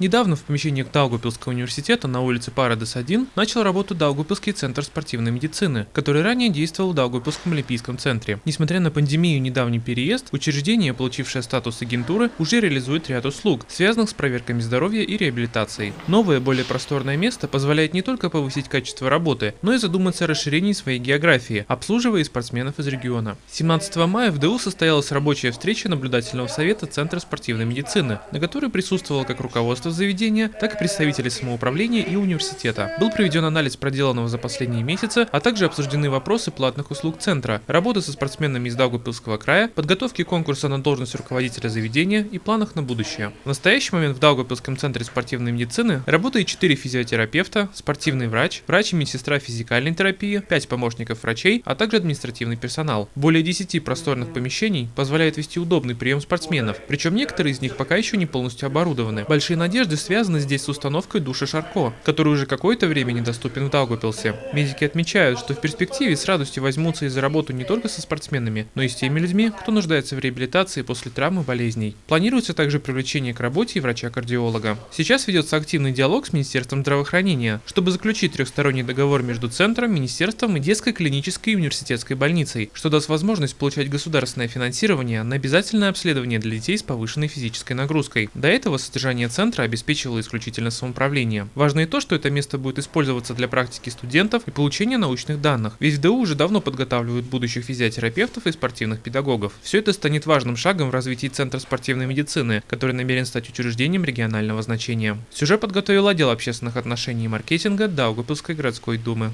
Недавно в помещениях Даугавпилского университета на улице Парадес-1 начал работу Даугавпилский центр спортивной медицины, который ранее действовал в Даугавпилском олимпийском центре. Несмотря на пандемию и недавний переезд, учреждение, получившее статус агентуры, уже реализует ряд услуг, связанных с проверками здоровья и реабилитацией. Новое, более просторное место позволяет не только повысить качество работы, но и задуматься о расширении своей географии, обслуживая спортсменов из региона. 17 мая в ДУ состоялась рабочая встреча наблюдательного совета Центра спортивной медицины, на которой присутствовало как руководство руководства заведения, так и представители самоуправления и университета. Был проведен анализ проделанного за последние месяцы, а также обсуждены вопросы платных услуг центра, работы со спортсменами из Даугавпилского края, подготовки конкурса на должность руководителя заведения и планах на будущее. В настоящий момент в Даугавпилском центре спортивной медицины работает 4 физиотерапевта, спортивный врач, врач и медсестра физикальной терапии, 5 помощников врачей, а также административный персонал. Более 10 просторных помещений позволяет вести удобный прием спортсменов, причем некоторые из них пока еще не полностью оборудованы. Большие надежды надежды связаны здесь с установкой души Шарко, который уже какое-то время недоступен в Даугавпилсе. Медики отмечают, что в перспективе с радостью возьмутся и за работу не только со спортсменами, но и с теми людьми, кто нуждается в реабилитации после травмы болезней. Планируется также привлечение к работе врача-кардиолога. Сейчас ведется активный диалог с Министерством здравоохранения, чтобы заключить трехсторонний договор между Центром, Министерством и детской клинической и университетской больницей, что даст возможность получать государственное финансирование на обязательное обследование для детей с повышенной физической нагрузкой. До этого содержание Центра обеспечивало исключительно самоуправление. Важно и то, что это место будет использоваться для практики студентов и получения научных данных, ведь в ДУ уже давно подготавливают будущих физиотерапевтов и спортивных педагогов. Все это станет важным шагом в развитии Центра спортивной медицины, который намерен стать учреждением регионального значения. Сюжет подготовил отдел общественных отношений и маркетинга Даугапилской городской думы.